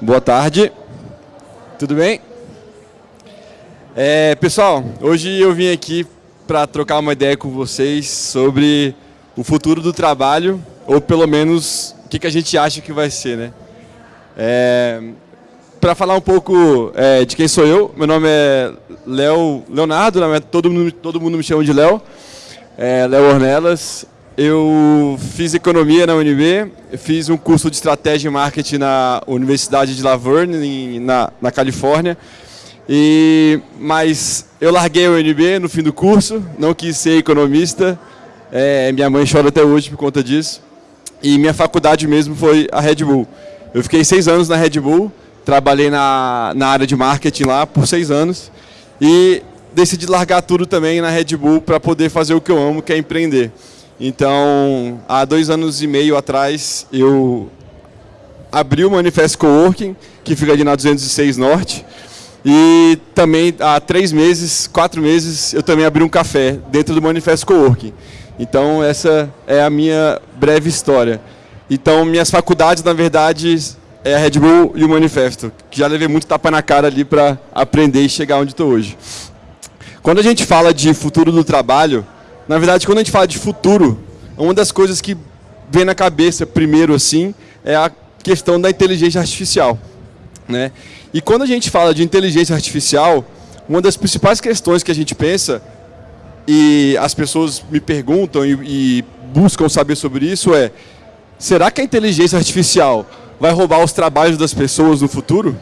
Boa tarde. Tudo bem? É, pessoal, hoje eu vim aqui para trocar uma ideia com vocês sobre o futuro do trabalho, ou pelo menos o que, que a gente acha que vai ser, né? É, para falar um pouco é, de quem sou eu, meu nome é Léo Leonardo, todo, mundo, todo mundo me chama de Léo, é, Léo Ornelas. Eu fiz economia na UNB, fiz um curso de estratégia e marketing na Universidade de Laverne, na, na Califórnia. E, mas eu larguei a UNB no fim do curso, não quis ser economista, é, minha mãe chora até hoje por conta disso. E minha faculdade mesmo foi a Red Bull. Eu fiquei seis anos na Red Bull, trabalhei na, na área de marketing lá por seis anos e decidi largar tudo também na Red Bull para poder fazer o que eu amo, que é empreender. Então, há dois anos e meio atrás, eu abri o Manifesto Coworking, que fica ali na 206 Norte, e também há três meses, quatro meses, eu também abri um café dentro do Manifesto Coworking. Então, essa é a minha breve história. Então, minhas faculdades, na verdade, é a Red Bull e o Manifesto, que já levei muito tapa na cara ali para aprender e chegar onde estou hoje. Quando a gente fala de futuro do trabalho, na verdade, quando a gente fala de futuro, uma das coisas que vem na cabeça primeiro assim é a questão da inteligência artificial, né? E quando a gente fala de inteligência artificial, uma das principais questões que a gente pensa e as pessoas me perguntam e, e buscam saber sobre isso é: será que a inteligência artificial vai roubar os trabalhos das pessoas no futuro?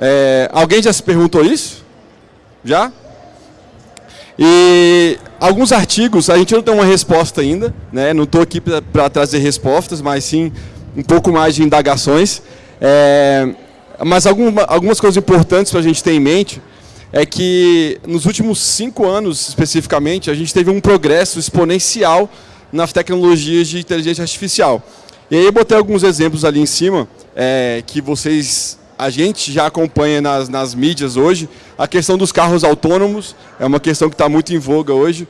É, alguém já se perguntou isso? Já? E alguns artigos, a gente não tem uma resposta ainda, né? não estou aqui para trazer respostas, mas sim um pouco mais de indagações. É, mas alguma, algumas coisas importantes para a gente ter em mente é que nos últimos cinco anos, especificamente, a gente teve um progresso exponencial nas tecnologias de inteligência artificial. E aí eu botei alguns exemplos ali em cima, é, que vocês, a gente já acompanha nas, nas mídias hoje. A questão dos carros autônomos é uma questão que está muito em voga hoje.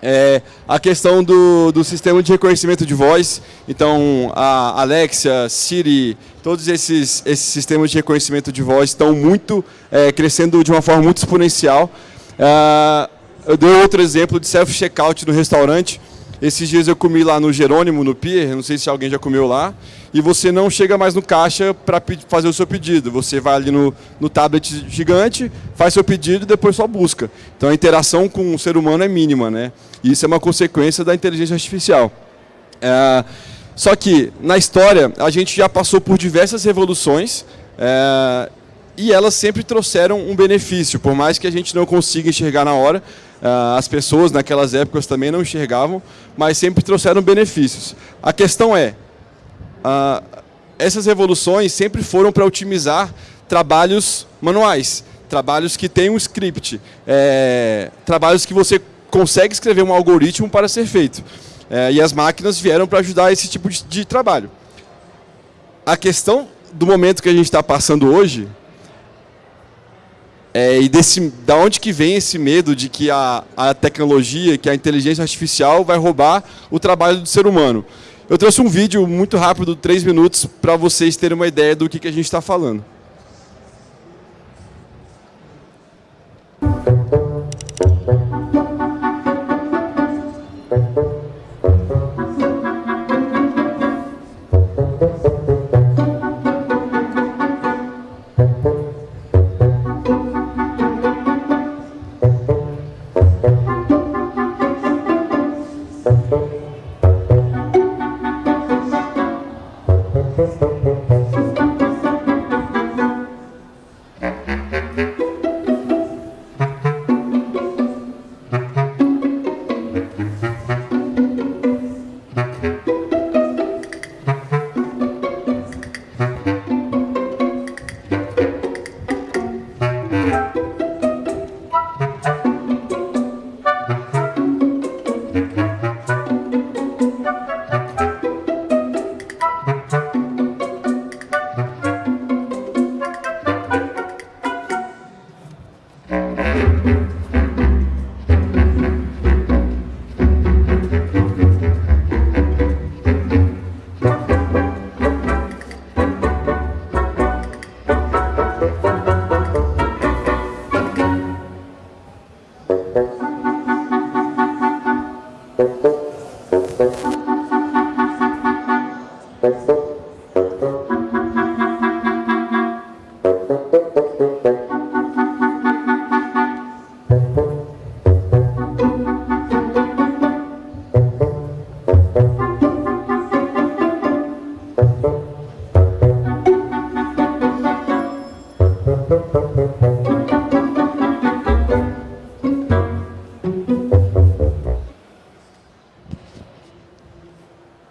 É, a questão do, do sistema de reconhecimento de voz, então a Alexia, Siri, todos esses, esses sistemas de reconhecimento de voz estão muito é, crescendo de uma forma muito exponencial. É, eu dei outro exemplo de self-checkout no restaurante, esses dias eu comi lá no Jerônimo, no Pier, não sei se alguém já comeu lá, e você não chega mais no caixa para fazer o seu pedido. Você vai ali no, no tablet gigante, faz seu pedido e depois só busca. Então a interação com o ser humano é mínima, né? Isso é uma consequência da inteligência artificial. É, só que, na história, a gente já passou por diversas revoluções é, e elas sempre trouxeram um benefício, por mais que a gente não consiga enxergar na hora, as pessoas naquelas épocas também não enxergavam, mas sempre trouxeram benefícios. A questão é, ah, essas revoluções sempre foram para otimizar trabalhos manuais, trabalhos que têm um script, é, trabalhos que você consegue escrever um algoritmo para ser feito. É, e as máquinas vieram para ajudar esse tipo de, de trabalho. A questão do momento que a gente está passando hoje é, e desse, da onde que vem esse medo de que a, a tecnologia, que a inteligência artificial vai roubar o trabalho do ser humano? Eu trouxe um vídeo muito rápido, três minutos, para vocês terem uma ideia do que, que a gente está falando.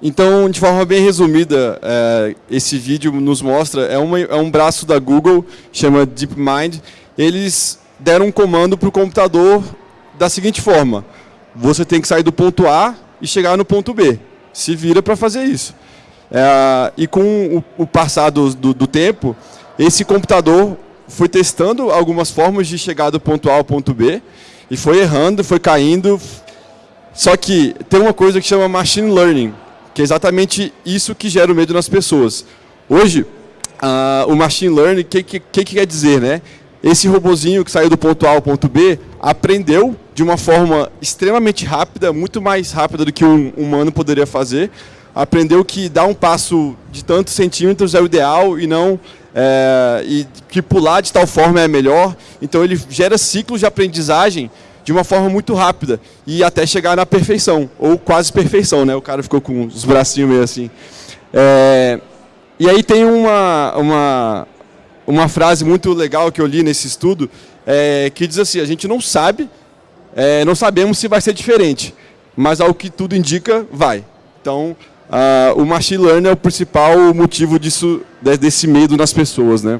Então, de forma bem resumida, é, esse vídeo nos mostra, é, uma, é um braço da Google, chama DeepMind. Eles deram um comando para o computador da seguinte forma, você tem que sair do ponto A e chegar no ponto B. Se vira para fazer isso. É, e com o, o passar do, do, do tempo, esse computador foi testando algumas formas de chegar do ponto A ao ponto B, e foi errando, foi caindo. Só que tem uma coisa que chama machine learning, que é exatamente isso que gera o medo nas pessoas. Hoje, o machine learning, o que, que, que, quer dizer? Né? Esse robozinho que saiu do ponto A ao ponto B aprendeu de uma forma extremamente rápida, muito mais rápida do que um humano poderia fazer, aprendeu que dar um passo de tantos centímetros é o ideal e não é, e que pular de tal forma é melhor. Então ele gera ciclos de aprendizagem de uma forma muito rápida e até chegar na perfeição, ou quase perfeição, né? O cara ficou com os bracinhos meio assim. É, e aí tem uma, uma, uma frase muito legal que eu li nesse estudo, é, que diz assim, a gente não sabe, é, não sabemos se vai ser diferente, mas ao que tudo indica, vai. Então, o machine learning é o principal motivo disso, desse medo nas pessoas, né?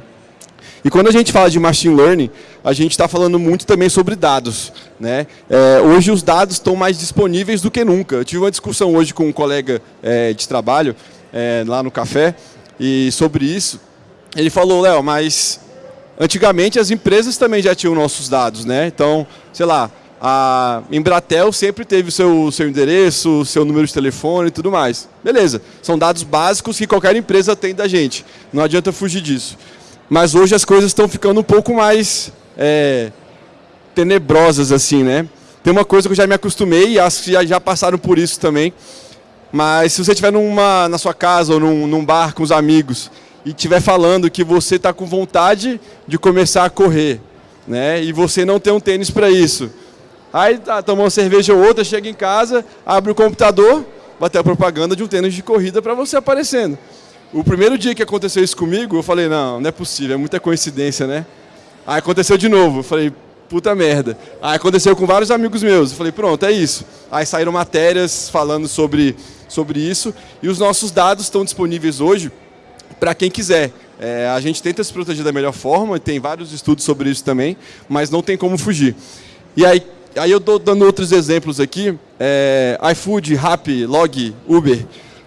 E quando a gente fala de machine learning, a gente está falando muito também sobre dados. Né? É, hoje os dados estão mais disponíveis do que nunca. Eu tive uma discussão hoje com um colega é, de trabalho, é, lá no café, e sobre isso. Ele falou, Léo, mas antigamente as empresas também já tinham nossos dados. Né? Então, sei lá, a Embratel sempre teve o seu, seu endereço, seu número de telefone e tudo mais. Beleza, são dados básicos que qualquer empresa tem da gente. Não adianta fugir disso. Mas hoje as coisas estão ficando um pouco mais é, tenebrosas, assim, né? Tem uma coisa que eu já me acostumei, e acho que já, já passaram por isso também. Mas se você estiver numa, na sua casa ou num, num bar com os amigos e estiver falando que você está com vontade de começar a correr, né? E você não tem um tênis para isso. Aí tá, toma uma cerveja ou outra, chega em casa, abre o computador, vai ter a propaganda de um tênis de corrida para você aparecendo. O primeiro dia que aconteceu isso comigo, eu falei, não, não é possível, é muita coincidência, né? Aí aconteceu de novo, eu falei, puta merda. Aí aconteceu com vários amigos meus, eu falei, pronto, é isso. Aí saíram matérias falando sobre, sobre isso, e os nossos dados estão disponíveis hoje para quem quiser. É, a gente tenta se proteger da melhor forma, tem vários estudos sobre isso também, mas não tem como fugir. E aí, aí eu estou dando outros exemplos aqui, é, iFood, Rappi, Log, Uber,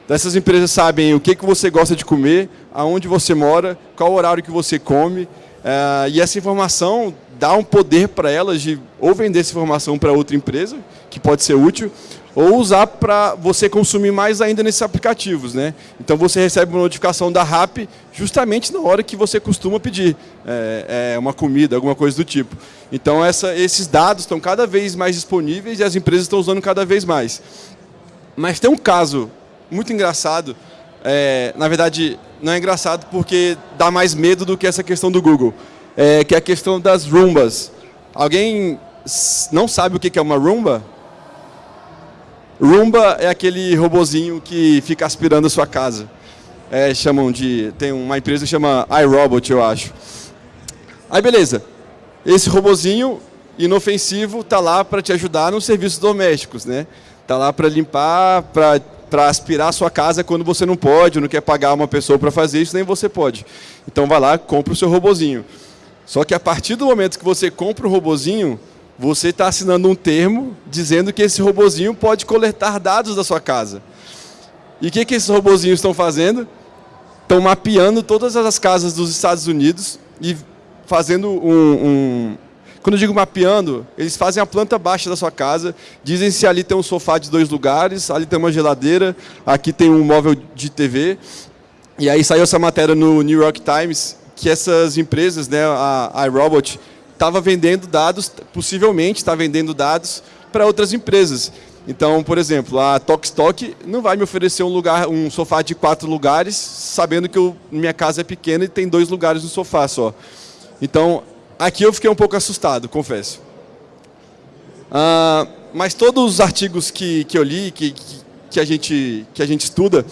Essas empresas sabem o que, que você gosta de comer, aonde você mora, qual horário que você come. Uh, e essa informação dá um poder para elas de ou vender essa informação para outra empresa, que pode ser útil, ou usar para você consumir mais ainda nesses aplicativos. Né? Então você recebe uma notificação da RAP justamente na hora que você costuma pedir é, é, uma comida, alguma coisa do tipo. Então essa, esses dados estão cada vez mais disponíveis e as empresas estão usando cada vez mais. Mas tem um caso muito engraçado. É, na verdade, não é engraçado porque dá mais medo do que essa questão do Google, é, que é a questão das Roombas. Alguém não sabe o que é uma Roomba? Roomba é aquele robozinho que fica aspirando a sua casa. É, chamam de, tem uma empresa que chama iRobot, eu acho. Aí beleza, esse robozinho inofensivo está lá para te ajudar nos serviços domésticos, né? Está lá para limpar, para aspirar a sua casa quando você não pode, não quer pagar uma pessoa para fazer isso, nem você pode. Então vai lá, compra o seu robozinho. Só que a partir do momento que você compra o robozinho, você está assinando um termo dizendo que esse robozinho pode coletar dados da sua casa. E o que, que esses robozinhos estão fazendo? Estão mapeando todas as casas dos Estados Unidos e fazendo um, um quando eu digo mapeando, eles fazem a planta baixa da sua casa, dizem se ali tem um sofá de dois lugares, ali tem uma geladeira, aqui tem um móvel de TV. E aí saiu essa matéria no New York Times, que essas empresas, né, a iRobot, estava vendendo dados, possivelmente está vendendo dados para outras empresas. Então, por exemplo, a Tokstok não vai me oferecer um lugar, um sofá de quatro lugares, sabendo que eu, minha casa é pequena e tem dois lugares no sofá só. Então, aqui eu fiquei um pouco assustado, confesso. Ah, mas todos os artigos que, que eu li, que, que, a gente, que a gente estuda,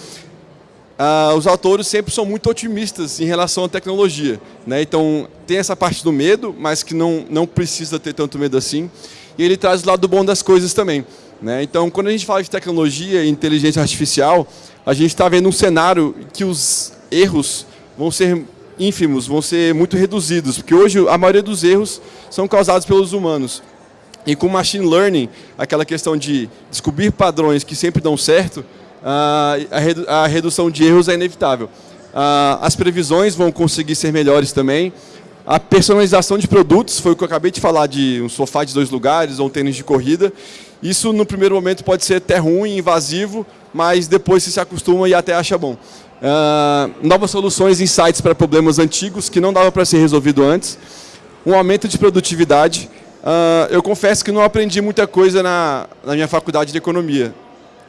ah, os autores sempre são muito otimistas em relação à tecnologia. Né? Então, tem essa parte do medo, mas que não, não precisa ter tanto medo assim. E ele traz o lado bom das coisas também. Né? Então, quando a gente fala de tecnologia e inteligência artificial, a gente está vendo um cenário que os erros vão ser ínfimos, vão ser muito reduzidos, porque hoje a maioria dos erros são causados pelos humanos. E com machine learning, aquela questão de descobrir padrões que sempre dão certo, a redução de erros é inevitável. As previsões vão conseguir ser melhores também, a personalização de produtos, foi o que eu acabei de falar, de um sofá de dois lugares ou um tênis de corrida. Isso, no primeiro momento, pode ser até ruim, invasivo, mas depois você se acostuma e até acha bom. Uh, novas soluções, insights para problemas antigos que não dava para ser resolvido antes. Um aumento de produtividade. Uh, eu confesso que não aprendi muita coisa na, na minha faculdade de economia,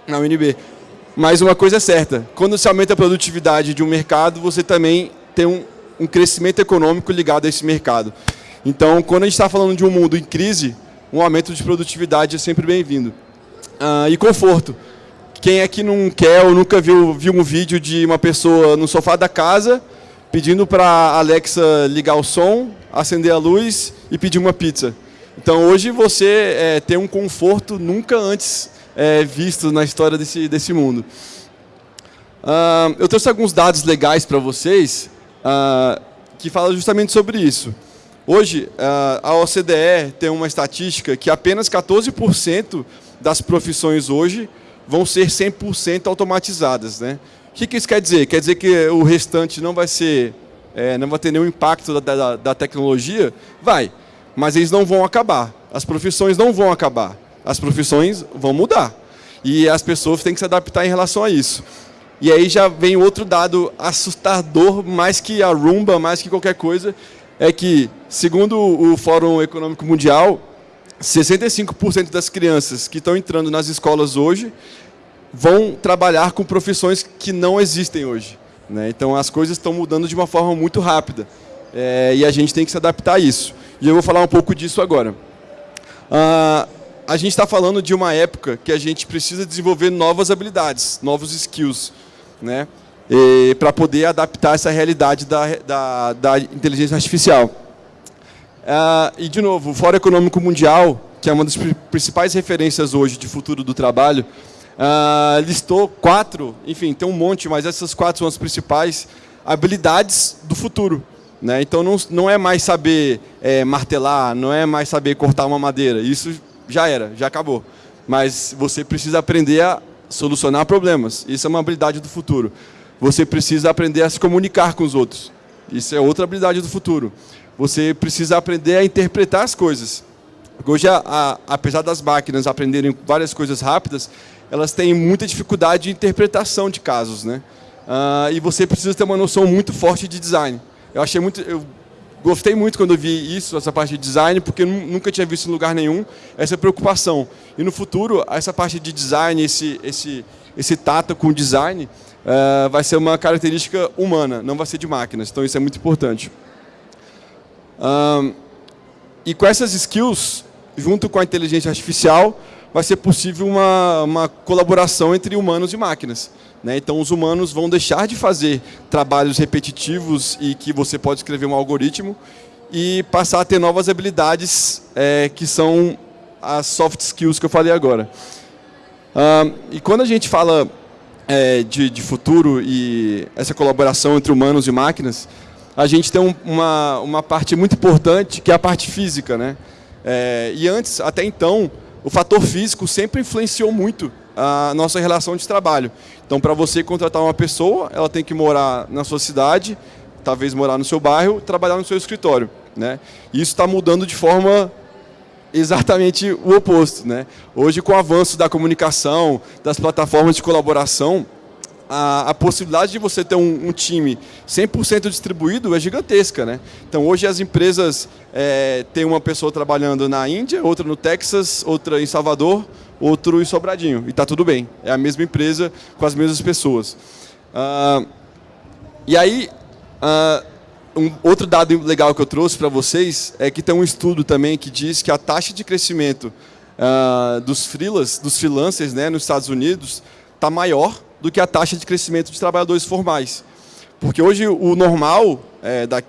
na UNB. Mas uma coisa é certa, quando se aumenta a produtividade de um mercado, você também tem um, um crescimento econômico ligado a esse mercado. Então, quando a gente está falando de um mundo em crise, um aumento de produtividade é sempre bem-vindo. Ah, e conforto. Quem é que não quer ou nunca viu, viu um vídeo de uma pessoa no sofá da casa pedindo para a Alexa ligar o som, acender a luz e pedir uma pizza? Então, hoje você é, tem um conforto nunca antes é, visto na história desse, desse mundo. Ah, eu trouxe alguns dados legais para vocês uh, que fala justamente sobre isso. Hoje, uh, a OCDE tem uma estatística que apenas 14% das profissões hoje vão ser 100% automatizadas. Né? O que, que, isso quer dizer? Quer dizer que o restante não vai ser, é, não vai ter nenhum impacto da, da, da tecnologia? Vai, mas eles não vão acabar. As profissões não vão acabar. As profissões vão mudar. E as pessoas têm que se adaptar em relação a isso. E aí já vem outro dado assustador, mais que a rumba, mais que qualquer coisa, é que, segundo o Fórum Econômico Mundial, 65% das crianças que estão entrando nas escolas hoje vão trabalhar com profissões que não existem hoje. Né? Então, as coisas estão mudando de uma forma muito rápida. É, e a gente tem que se adaptar a isso. E eu vou falar um pouco disso agora. Ah, a gente está falando de uma época que a gente precisa desenvolver novas habilidades, novos skills né? para poder adaptar essa realidade da, da, da inteligência artificial. Ah, e, de novo, o Fórum Econômico Mundial, que é uma das principais referências hoje de futuro do trabalho, ah, listou quatro, enfim, tem um monte, mas essas quatro são as principais habilidades do futuro. Né? Então, não, não é mais saber é, martelar, não é mais saber cortar uma madeira, isso já era, já acabou. Mas você precisa aprender a solucionar problemas. Isso é uma habilidade do futuro. Você precisa aprender a se comunicar com os outros. Isso é outra habilidade do futuro. Você precisa aprender a interpretar as coisas. Hoje, a, a, apesar das máquinas aprenderem várias coisas rápidas, elas têm muita dificuldade de interpretação de casos. Né? Ah, e você precisa ter uma noção muito forte de design. Eu achei muito... Eu, gostei muito quando eu vi isso, essa parte de design, porque nunca tinha visto em lugar nenhum essa preocupação. E no futuro, essa parte de design, esse, esse, esse tato com design, uh, vai ser uma característica humana, não vai ser de máquinas. Então isso é muito importante. E com essas skills, junto com a inteligência artificial, vai ser possível uma, uma colaboração entre humanos e máquinas. Né? Então, os humanos vão deixar de fazer trabalhos repetitivos e que você pode escrever um algoritmo e passar a ter novas habilidades é, que são as soft skills que eu falei agora. E quando a gente fala é, de, de, futuro e essa colaboração entre humanos e máquinas, a gente tem um, uma, uma parte muito importante que é a parte física. Né? É, e antes, até então, o fator físico sempre influenciou muito a nossa relação de trabalho. Então, para você contratar uma pessoa, ela tem que morar na sua cidade, talvez morar no seu bairro, trabalhar no seu escritório. Né? Isso está mudando de forma exatamente o oposto. Né? Hoje, com o avanço da comunicação, das plataformas de colaboração, a, a possibilidade de você ter um, um time 100% distribuído é gigantesca. Né? Então, hoje as empresas é, têm uma pessoa trabalhando na Índia, outra no Texas, outra em Salvador, outro em Sobradinho. E está tudo bem. É a mesma empresa com as mesmas pessoas. Uh, e aí, uh, um outro dado legal que eu trouxe para vocês é que tem um estudo também que diz que a taxa de crescimento uh, dos freelas, dos freelancers né, nos Estados Unidos está maior do que a taxa de crescimento de trabalhadores formais. Porque hoje o normal, é, da,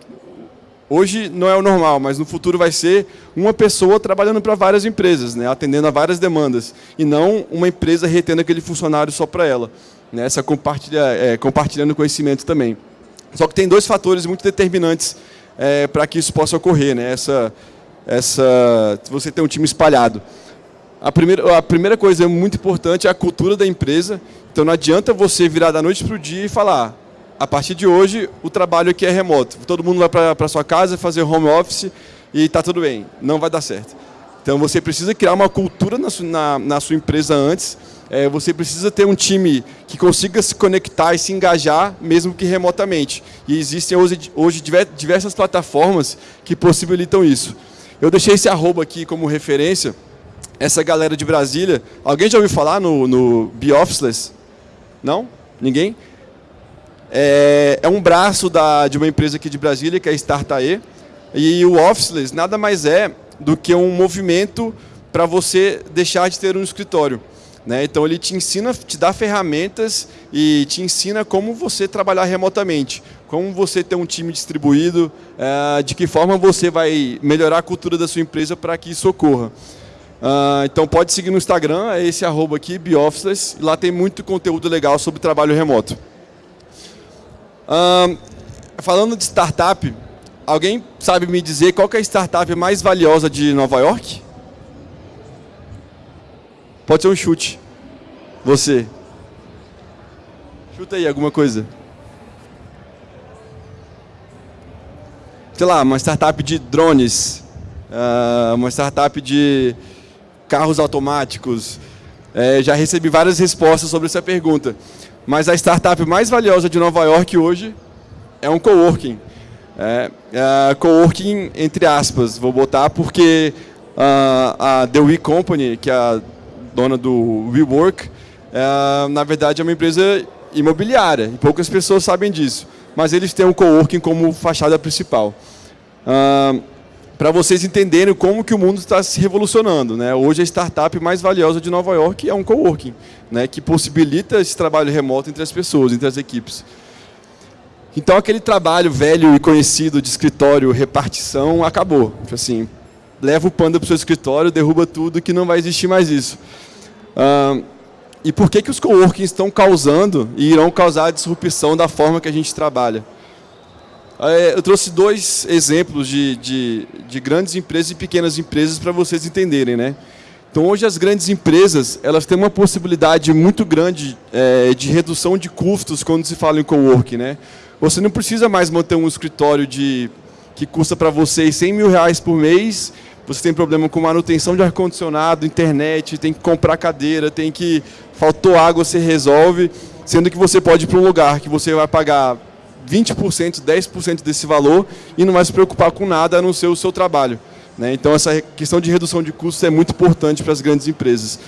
hoje não é o normal, mas no futuro vai ser uma pessoa trabalhando para várias empresas, né, atendendo a várias demandas, e não uma empresa retendo aquele funcionário só para ela né, essa compartilha, é, compartilhando conhecimento também. Só que tem dois fatores muito determinantes é, para que isso possa ocorrer, né, essa, essa, você ter um time espalhado. A primeira, a primeira coisa muito importante é a cultura da empresa, então não adianta você virar da noite para o dia e falar, a partir de hoje o trabalho aqui é remoto, todo mundo vai para sua casa fazer home office e está tudo bem, não vai dar certo. Então você precisa criar uma cultura na, na, na sua empresa antes, é, você precisa ter um time que consiga se conectar e se engajar, mesmo que remotamente. E existem hoje, hoje diversas plataformas que possibilitam isso. Eu deixei esse arroba aqui como referência, essa galera de Brasília. Alguém já ouviu falar no, no Officeless? Não? Ninguém? É, é, um braço da, de uma empresa aqui de Brasília, que é a Startae. E o Officeless nada mais é do que um movimento para você deixar de ter um escritório. Né? Então ele te ensina, te dá ferramentas e te ensina como você trabalhar remotamente, como você ter um time distribuído, é, de que forma você vai melhorar a cultura da sua empresa para que isso ocorra. Uh, então pode seguir no Instagram, é esse arroba aqui, Biofficeless, lá tem muito conteúdo legal sobre trabalho remoto. Uh, falando de startup, alguém sabe me dizer qual é a startup mais valiosa de Nova York? Pode ser um chute. Você. Chuta aí alguma coisa. Sei lá, uma startup de drones, uma startup de carros automáticos. É, já recebi várias respostas sobre essa pergunta. Mas a startup mais valiosa de Nova York hoje é um coworking. É, é, coworking entre aspas, vou botar, porque uh, a The We Company, que é a dona do WeWork, é, na verdade é uma empresa imobiliária, e poucas pessoas sabem disso. Mas eles têm o coworking como fachada principal. Ah, Para vocês entenderem como que o mundo está se revolucionando. Né? Hoje a startup mais valiosa de Nova York é um coworking, né? que possibilita esse trabalho remoto entre as pessoas, entre as equipes. Então aquele trabalho velho e conhecido de escritório, repartição, acabou. Assim, leva o panda para o seu escritório, derruba tudo, que não vai existir mais isso. E por que, que os coworkings estão causando e irão causar a disrupção da forma que a gente trabalha? É, eu trouxe dois exemplos de, de, de, grandes empresas e pequenas empresas para vocês entenderem. Né? Então, hoje as grandes empresas elas têm uma possibilidade muito grande é, de redução de custos quando se fala em coworking. Né? Você não precisa mais manter um escritório de, que custa para vocês 100 mil reais por mês você tem problema com manutenção de ar-condicionado, internet, tem que comprar cadeira, tem que... Faltou água, você resolve, sendo que você pode ir para um lugar que você vai pagar 20%, 10% desse valor e não vai se preocupar com nada a não ser o seu trabalho. Né? Então, essa questão de redução de custos é muito importante para as grandes empresas.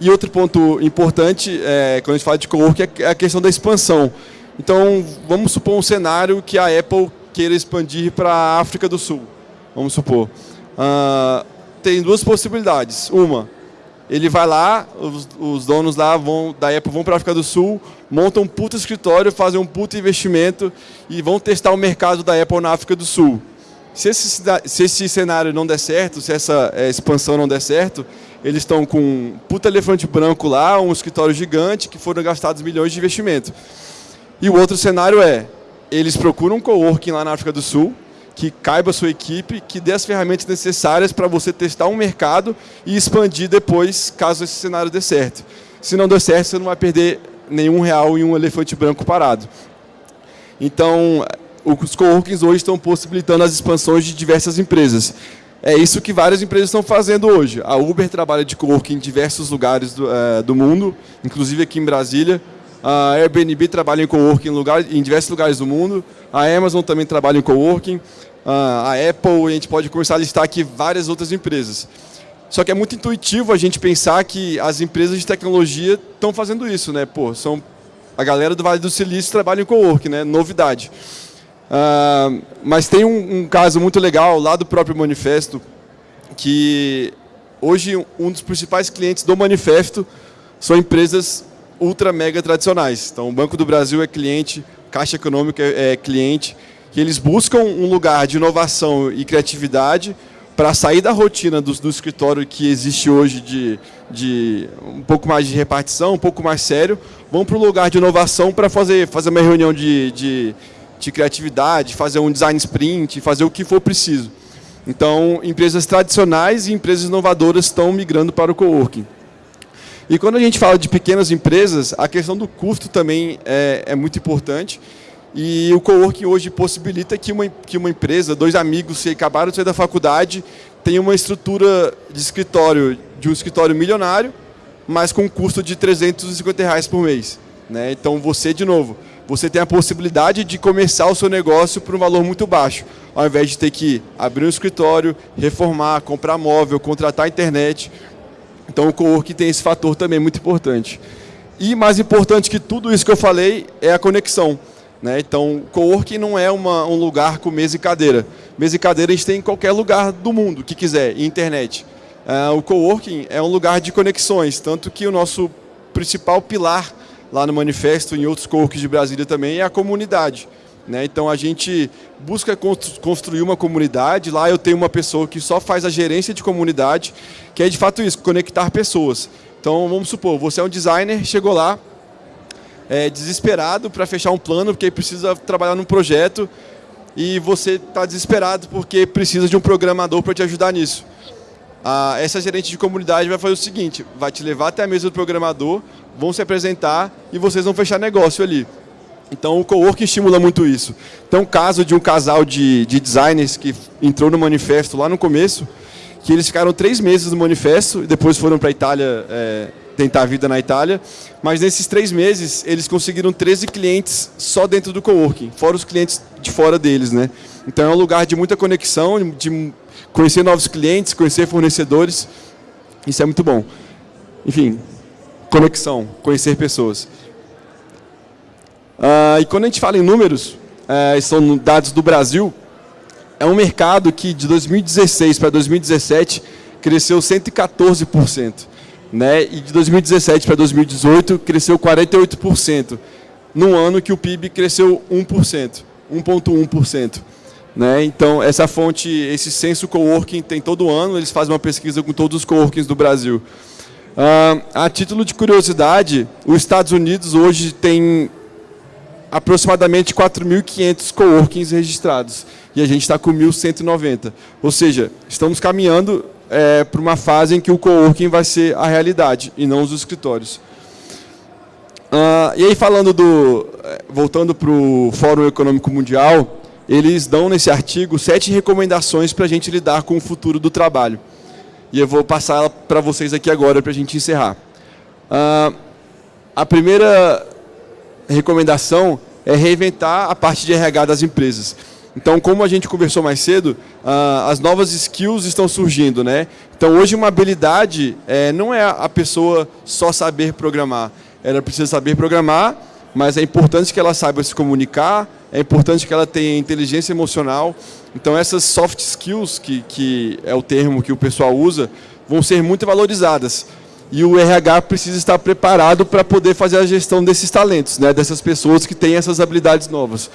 E outro ponto importante, é, quando a gente fala de coworking, é a questão da expansão. Então, vamos supor um cenário que a Apple queira expandir para a África do Sul, vamos supor. Uh, tem duas possibilidades. Uma, ele vai lá, os, os donos lá vão, da Apple vão para a África do Sul, montam um puto escritório, fazem um puto investimento e vão testar o mercado da Apple na África do Sul. Se esse, se esse cenário não der certo, se essa é, expansão não der certo, eles estão com um puta elefante branco lá, um escritório gigante, que foram gastados milhões de investimento. E o outro cenário é, eles procuram um coworking lá na África do Sul, que caiba a sua equipe, que dê as ferramentas necessárias para você testar um mercado e expandir depois, caso esse cenário dê certo. Se não der certo, você não vai perder nenhum real em um elefante branco parado. Então, os coworkings hoje estão possibilitando as expansões de diversas empresas. É isso que várias empresas estão fazendo hoje. A Uber trabalha de coworking em diversos lugares do, é, do mundo, inclusive aqui em Brasília. A Airbnb trabalha em coworking em, lugar, em diversos lugares do mundo. A Amazon também trabalha em coworking. A Apple, a gente pode começar a listar aqui várias outras empresas. Só que é muito intuitivo a gente pensar que as empresas de tecnologia estão fazendo isso, né? Pô, são a galera do Vale do Silício trabalha em co-work, né? Novidade. Uh, mas tem um, um, caso muito legal lá do próprio Manifesto, que hoje um dos principais clientes do Manifesto são empresas ultra mega tradicionais. Então, o Banco do Brasil é cliente, Caixa Econômica é cliente, que eles buscam um lugar de inovação e criatividade para sair da rotina do, do, escritório que existe hoje de, de um pouco mais de repartição, um pouco mais sério, vão para o lugar de inovação para fazer, fazer uma reunião de, de, de criatividade, fazer um design sprint, fazer o que for preciso. Então, empresas tradicionais e empresas inovadoras estão migrando para o coworking. E quando a gente fala de pequenas empresas, a questão do custo também é, é muito importante. E o coworking hoje possibilita que uma, que uma empresa, dois amigos que acabaram de sair da faculdade, tenham uma estrutura de escritório, de um escritório milionário, mas com um custo de 350 reais por mês. Né? Então você, de novo, você tem a possibilidade de começar o seu negócio por um valor muito baixo, ao invés de ter que abrir um escritório, reformar, comprar móvel, contratar internet. Então o coworking tem esse fator também muito importante. E mais importante que tudo isso que eu falei é a conexão. Né? Então, coworking não é uma, um lugar com mesa e cadeira. Mesa e cadeira a gente tem em qualquer lugar do mundo que quiser, internet. Uh, o coworking é um lugar de conexões, tanto que o nosso principal pilar lá no manifesto, em outros coworkings de Brasília também, é a comunidade. Né? Então a gente busca construir uma comunidade, lá eu tenho uma pessoa que só faz a gerência de comunidade, que é de fato isso, conectar pessoas. Então vamos supor, você é um designer, chegou lá, é, desesperado para fechar um plano, porque precisa trabalhar num projeto, e você está desesperado porque precisa de um programador para te ajudar nisso. Ah, essa gerente de comunidade vai fazer o seguinte, vai te levar até a mesa do programador, vão se apresentar e vocês vão fechar negócio ali. Então o coworking estimula muito isso. Então caso de um casal de, de designers que entrou no manifesto lá no começo, que eles ficaram três meses no manifesto e depois foram para a Itália é, tentar a vida na Itália, mas nesses três meses eles conseguiram 13 clientes só dentro do coworking, fora os clientes de fora deles. né? Então é um lugar de muita conexão, de conhecer novos clientes, conhecer fornecedores, isso é muito bom. Enfim, conexão, conhecer pessoas. Uh, e quando a gente fala em números, uh, são dados do Brasil, é um mercado que de 2016 para 2017 cresceu 114%. Né? E de 2017 para 2018 cresceu 48%, num ano que o PIB cresceu 1%, 1,1%. Né? Então, essa fonte, esse censo coworking tem todo ano, eles fazem uma pesquisa com todos os coworkings do Brasil. Uh, a título de curiosidade, os Estados Unidos hoje tem aproximadamente 4.500 coworkings registrados e a gente está com 1.190. Ou seja, estamos caminhando é, para uma fase em que o coworking vai ser a realidade e não os escritórios. Uh, e aí falando do, é, voltando para o Fórum Econômico Mundial, eles dão nesse artigo sete recomendações para a gente lidar com o futuro do trabalho. E eu vou passar para vocês aqui agora para a gente encerrar. Uh, a primeira recomendação é reinventar a parte de RH das empresas. Então, como a gente conversou mais cedo, uh, as novas skills estão surgindo. Né? Então, hoje uma habilidade é, não é a pessoa só saber programar. Ela precisa saber programar, mas é importante que ela saiba se comunicar, é importante que ela tenha inteligência emocional. Então, essas soft skills, que, que é o termo que o pessoal usa, vão ser muito valorizadas. E o RH precisa estar preparado para poder fazer a gestão desses talentos, né, dessas pessoas que têm essas habilidades novas.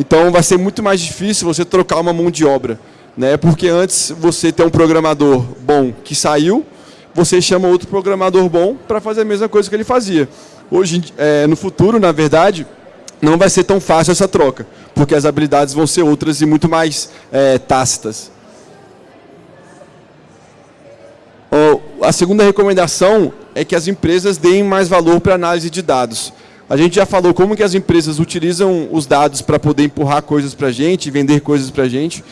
Então, vai ser muito mais difícil você trocar uma mão de obra. Né, porque antes você tem um programador bom que saiu, você chama outro programador bom para fazer a mesma coisa que ele fazia. Hoje, é, no futuro, na verdade, não vai ser tão fácil essa troca, porque as habilidades vão ser outras e muito mais é, tácitas. A segunda recomendação é que as empresas deem mais valor para análise de dados. A gente já falou como que as empresas utilizam os dados para poder empurrar coisas para a gente, vender coisas para a gente,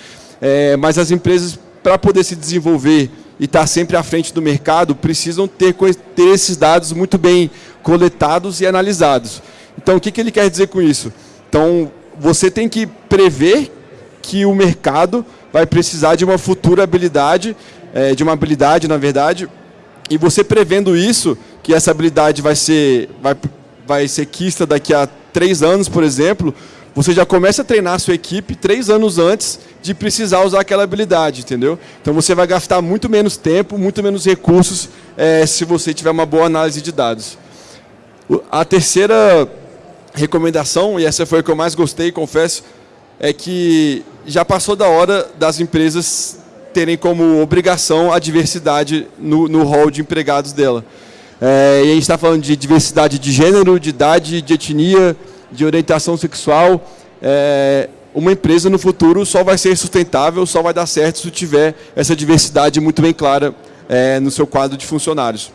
é, mas as empresas, para poder se desenvolver e estar tá sempre à frente do mercado, precisam ter, ter esses dados muito bem coletados e analisados. Então, o que, que ele quer dizer com isso? Então, você tem que prever que o mercado vai precisar de uma futura habilidade é, de uma habilidade, na verdade, e você prevendo isso, que essa habilidade vai ser, vai, vai ser quista daqui a três anos, por exemplo, você já começa a treinar a sua equipe três anos antes de precisar usar aquela habilidade, entendeu? Então você vai gastar muito menos tempo, muito menos recursos é, se você tiver uma boa análise de dados. A terceira recomendação, e essa foi a que eu mais gostei, confesso, é que já passou da hora das empresas terem como obrigação a diversidade no, no hall de empregados dela. É, e a gente está falando de diversidade de gênero, de idade, de etnia, de orientação sexual. É, uma empresa no futuro só vai ser sustentável, só vai dar certo se tiver essa diversidade muito bem clara é, no seu quadro de funcionários.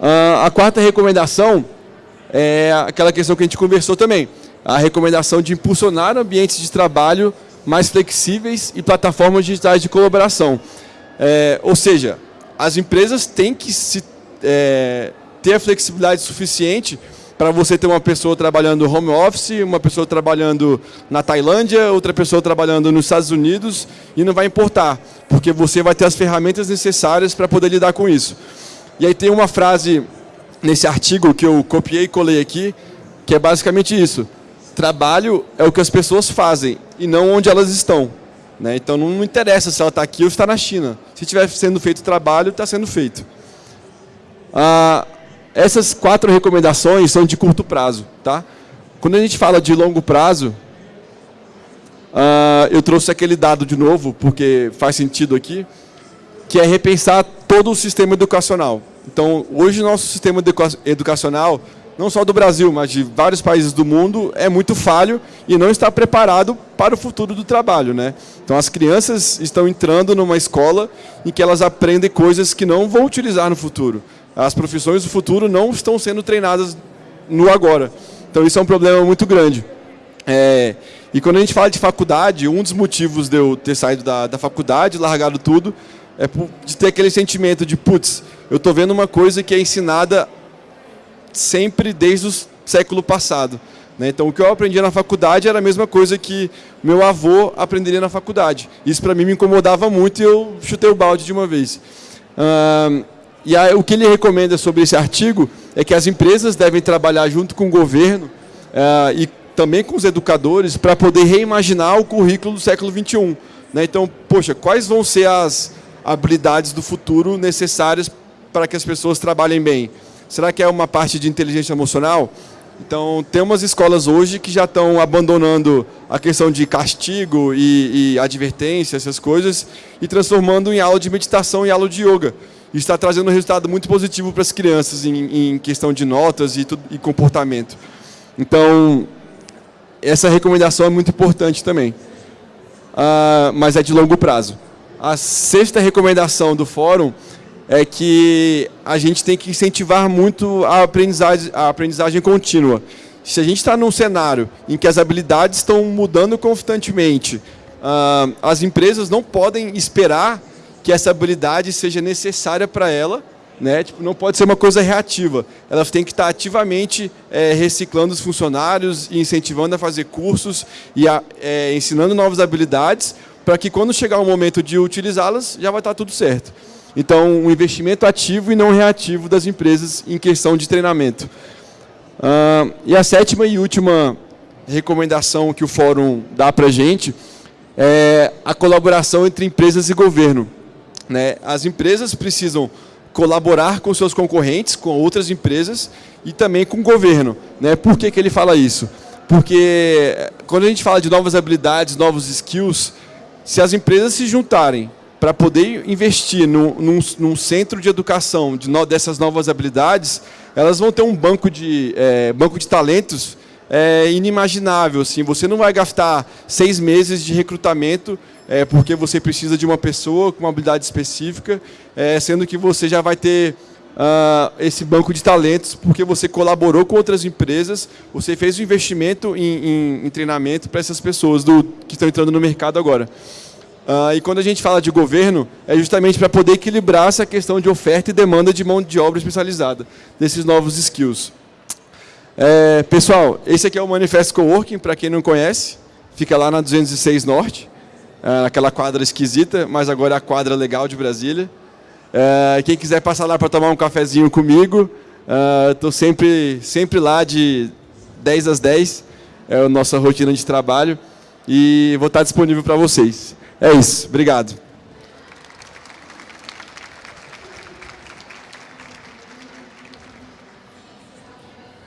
Ah, a quarta recomendação é aquela questão que a gente conversou também. A recomendação de impulsionar ambientes de trabalho mais flexíveis e plataformas digitais de colaboração. É, ou seja, as empresas têm que se, é, ter a flexibilidade suficiente para você ter uma pessoa trabalhando home office, uma pessoa trabalhando na Tailândia, outra pessoa trabalhando nos Estados Unidos, e não vai importar, porque você vai ter as ferramentas necessárias para poder lidar com isso. E aí tem uma frase nesse artigo que eu copiei e colei aqui, que é basicamente isso. Trabalho é o que as pessoas fazem e não onde elas estão. Né? Então não interessa se ela está aqui ou está na China. Se estiver sendo feito trabalho, está sendo feito. Ah, essas quatro recomendações são de curto prazo. Tá? Quando a gente fala de longo prazo, ah, eu trouxe aquele dado de novo, porque faz sentido aqui, que é repensar todo o sistema educacional. Então, hoje o nosso sistema educacional não só do Brasil, mas de vários países do mundo, é muito falho e não está preparado para o futuro do trabalho. Né? Então as crianças estão entrando numa escola em que elas aprendem coisas que não vão utilizar no futuro. As profissões do futuro não estão sendo treinadas no agora. Então isso é um problema muito grande. É, e quando a gente fala de faculdade, um dos motivos de eu ter saído da, da faculdade, largado tudo, é de ter aquele sentimento de, putz, eu estou vendo uma coisa que é ensinada sempre desde o século passado. Né? Então, o que eu aprendia na faculdade era a mesma coisa que meu avô aprenderia na faculdade. Isso, para mim, me incomodava muito e eu chutei o balde de uma vez. E aí, o que ele recomenda sobre esse artigo é que as empresas devem trabalhar junto com o governo uh, e também com os educadores para poder reimaginar o currículo do século XXI. Né? Então, poxa, quais vão ser as habilidades do futuro necessárias para que as pessoas trabalhem bem? Será que é uma parte de inteligência emocional? Então, tem umas escolas hoje que já estão abandonando a questão de castigo e, e, advertência, essas coisas, e transformando em aula de meditação e aula de yoga. Está trazendo um resultado muito positivo para as crianças em, em questão de notas e, tudo, e comportamento. Então, essa recomendação é muito importante também. Uh, mas é de longo prazo. A sexta recomendação do fórum é que a gente tem que incentivar muito a aprendizagem, a aprendizagem contínua. Se a gente está num cenário em que as habilidades estão mudando constantemente, uh, as empresas não podem esperar que essa habilidade seja necessária para ela, né? Tipo, não pode ser uma coisa reativa. Elas têm que estar ativamente é, reciclando os funcionários e incentivando a fazer cursos e a, é, ensinando novas habilidades para que quando chegar o momento de utilizá-las, já vai estar tudo certo. Então, um investimento ativo e não reativo das empresas em questão de treinamento. Uh, e a sétima e última recomendação que o fórum dá para a gente é a colaboração entre empresas e governo. Né? As empresas precisam colaborar com seus concorrentes, com outras empresas e também com o governo. Né? Por que, que ele fala isso? Porque quando a gente fala de novas habilidades, novos skills, se as empresas se juntarem para poder investir no, num, num, centro de educação de no, dessas novas habilidades, elas vão ter um banco de, é, banco de talentos é, inimaginável. Assim. Você não vai gastar seis meses de recrutamento é, porque você precisa de uma pessoa com uma habilidade específica, é, sendo que você já vai ter uh, esse banco de talentos porque você colaborou com outras empresas, você fez um investimento em, em, em treinamento para essas pessoas do, que estão entrando no mercado agora. Uh, e quando a gente fala de governo, é justamente para poder equilibrar essa questão de oferta e demanda de mão de obra especializada, desses novos skills. É, pessoal, esse aqui é o Manifesto Coworking, para quem não conhece, fica lá na 206 Norte. uh, aquela quadra esquisita, mas agora é a quadra legal de Brasília. Uh, quem quiser passar lá para tomar um cafezinho comigo, estou uh, sempre, sempre lá de 10 às 10, é a nossa rotina de trabalho, e vou estar disponível para vocês. É isso, obrigado.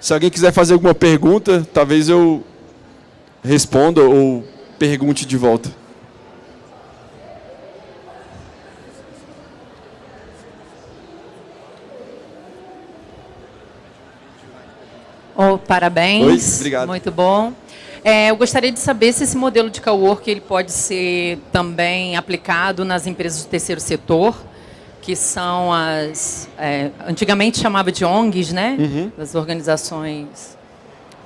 Se alguém quiser fazer alguma pergunta, talvez eu responda ou pergunte de volta. Oh, parabéns. Oi, obrigado. Muito bom. É, eu gostaria de saber se esse modelo de cowork ele pode ser também aplicado nas empresas do terceiro setor que são as... É, antigamente chamava de ONGs, né? Uhum. Das organizações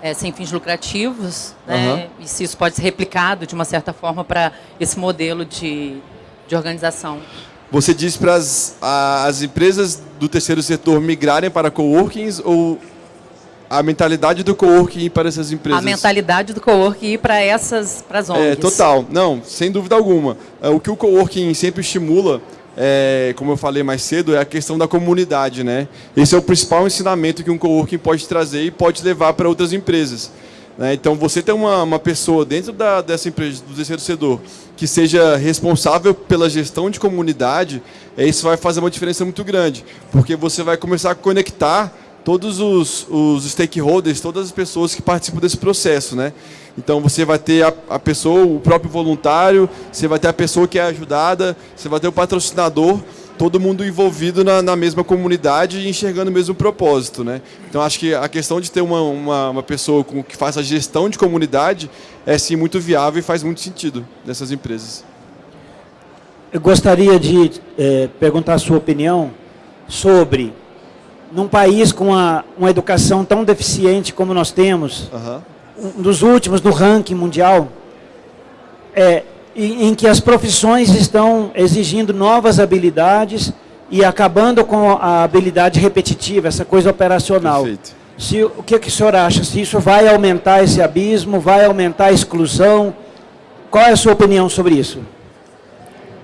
é, sem fins lucrativos, né? Uhum. E se isso pode ser replicado, de uma certa forma, para esse modelo de, de organização. Você diz para as, as empresas do terceiro setor migrarem para coworkings ou a mentalidade do coworking ir para essas empresas? A mentalidade do coworking ir para essas para as ONGs. É, total. Não, sem dúvida alguma. É, o que o coworking sempre estimula é, como eu falei mais cedo, é a questão da comunidade. Né? Esse é o principal ensinamento que um coworking pode trazer e pode levar para outras empresas. Né? Então, você ter uma, uma pessoa dentro da, dessa empresa, do terceiro que seja responsável pela gestão de comunidade, é, isso vai fazer uma diferença muito grande, porque você vai começar a conectar todos os, os stakeholders, todas as pessoas que participam desse processo. Né? Então você vai ter a, a, pessoa, o próprio voluntário, você vai ter a pessoa que é ajudada, você vai ter o patrocinador, todo mundo envolvido na, na mesma comunidade e enxergando o mesmo propósito. Né? Então acho que a questão de ter uma, uma, uma pessoa com, que faça a gestão de comunidade é sim muito viável e faz muito sentido nessas empresas. Eu gostaria de é, perguntar a sua opinião sobre, num país com uma, uma educação tão deficiente como nós temos, uhum um dos últimos no ranking mundial, é, em, em, que as profissões estão exigindo novas habilidades e acabando com a habilidade repetitiva, essa coisa operacional. Perfeito. Se, o que, que o senhor acha? Se isso vai aumentar esse abismo, vai aumentar a exclusão? Qual é a sua opinião sobre isso?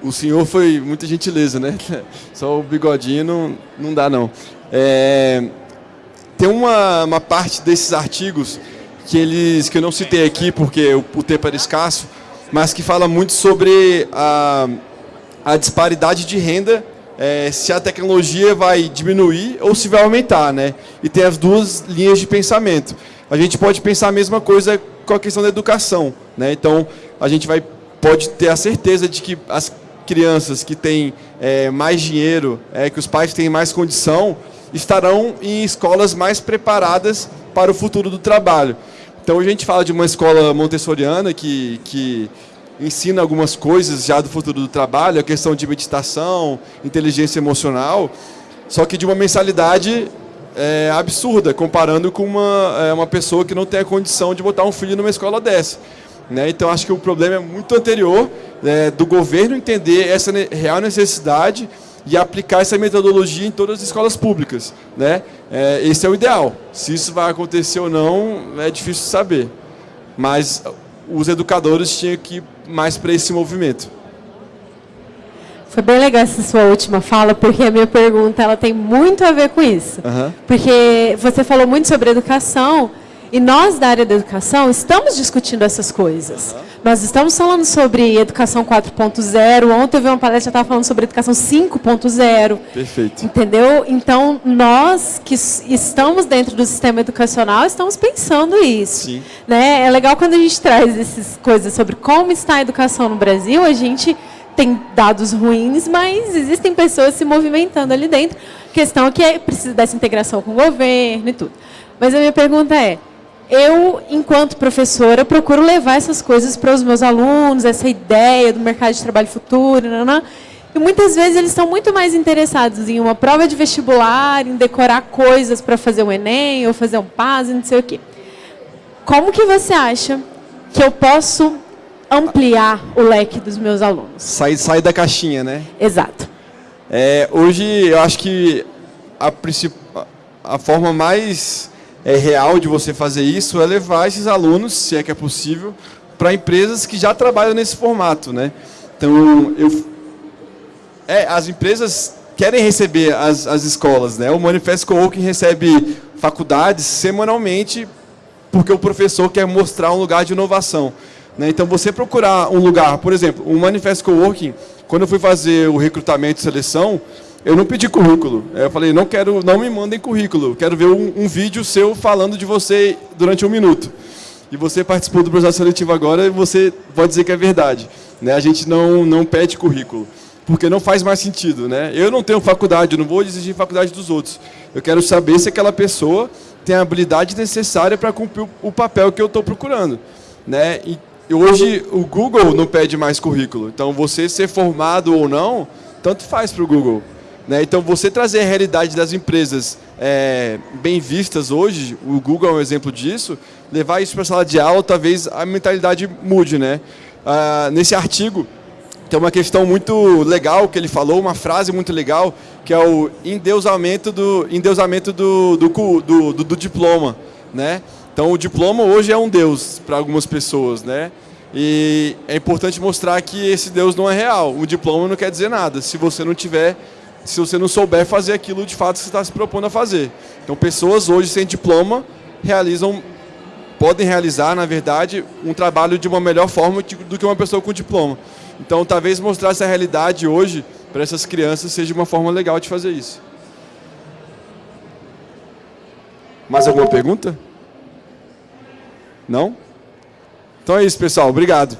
O senhor foi muita gentileza, né? Só o bigodinho não, não dá, não. É, tem uma, uma parte desses artigos que eles que eu não citei aqui porque o, o tempo era escasso, mas que fala muito sobre a, a disparidade de renda, é, se a tecnologia vai diminuir ou se vai aumentar, né? E tem as duas linhas de pensamento. A gente pode pensar a mesma coisa com a questão da educação, né? Então a gente vai pode ter a certeza de que as crianças que têm é, mais dinheiro, é, que os pais têm mais condição, estarão em escolas mais preparadas para o futuro do trabalho. Então a gente fala de uma escola montessoriana que, que ensina algumas coisas já do futuro do trabalho, a questão de meditação, inteligência emocional, só que de uma mensalidade é, absurda, comparando com uma, é, uma pessoa que não tem a condição de botar um filho numa escola dessa. Né? Então acho que o problema é muito anterior é, do governo entender essa real necessidade e aplicar essa metodologia em todas as escolas públicas. Né? É, esse é o ideal. Se isso vai acontecer ou não, é difícil saber. Mas os educadores tinham que ir mais para esse movimento. Foi bem legal essa sua última fala, porque a minha pergunta ela tem muito a ver com isso. Uhum. Porque você falou muito sobre educação, e nós, da área da educação, estamos discutindo essas coisas. Uhum. Nós estamos falando sobre educação 4.0. Ontem eu vi uma palestra que estava falando sobre educação 5.0. Perfeito. Entendeu? Então, nós que estamos dentro do sistema educacional, estamos pensando isso. Sim. Né? É legal quando a gente traz essas coisas sobre como está a educação no Brasil, a gente tem dados ruins, mas existem pessoas se movimentando ali dentro. A questão é que é, precisa dessa integração com o governo e tudo. Mas a minha pergunta é, eu, enquanto professora, procuro levar essas coisas para os meus alunos, essa ideia do mercado de trabalho futuro, não, e muitas vezes eles estão muito mais interessados em uma prova de vestibular, em decorar coisas para fazer um Enem, ou fazer um PAS, não sei o quê. Como que você acha que eu posso ampliar o leque dos meus alunos? Sair, sair da caixinha, né? Exato. É, hoje, eu acho que a, a forma mais é, real de você fazer isso é levar esses alunos, se é que é possível, para empresas que já trabalham nesse formato. Né? Então, eu, é, as empresas querem receber as, as escolas. Né? O Manifesto Coworking recebe faculdades semanalmente porque o professor quer mostrar um lugar de inovação. Né? Então, você procurar um lugar, por exemplo, o Manifesto Coworking, quando eu fui fazer o recrutamento e seleção, eu não pedi currículo. Eu falei, não quero, não me mandem currículo. Quero ver um, um, vídeo seu falando de você durante um minuto. E você participou do processo seletivo agora e você pode dizer que é verdade. Né? A gente não, não pede currículo, porque não faz mais sentido. Né? Eu não tenho faculdade, não vou exigir faculdade dos outros. Eu quero saber se aquela pessoa tem a habilidade necessária para cumprir o papel que eu estou procurando. Né? E hoje o Google não pede mais currículo. Então, você ser formado ou não, tanto faz para o Google. Né? Então, você trazer a realidade das empresas é, bem vistas hoje, o Google é um exemplo disso, levar isso para a sala de aula, talvez a mentalidade mude. Né? Ah, nesse artigo, tem uma questão muito legal que ele falou, uma frase muito legal, que é o endeusamento do, endeusamento do, do, do, do, do diploma. Né? Então, o diploma hoje é um deus para algumas pessoas. Né? E é importante mostrar que esse deus não é real. O diploma não quer dizer nada, se você não tiver se você não souber fazer aquilo de fato que você está se propondo a fazer. Então, pessoas hoje sem diploma realizam, podem realizar, na verdade, um trabalho de uma melhor forma do que uma pessoa com diploma. Então, talvez mostrar essa realidade hoje para essas crianças seja uma forma legal de fazer isso. Mais alguma pergunta? Não? Então é isso, pessoal. Obrigado.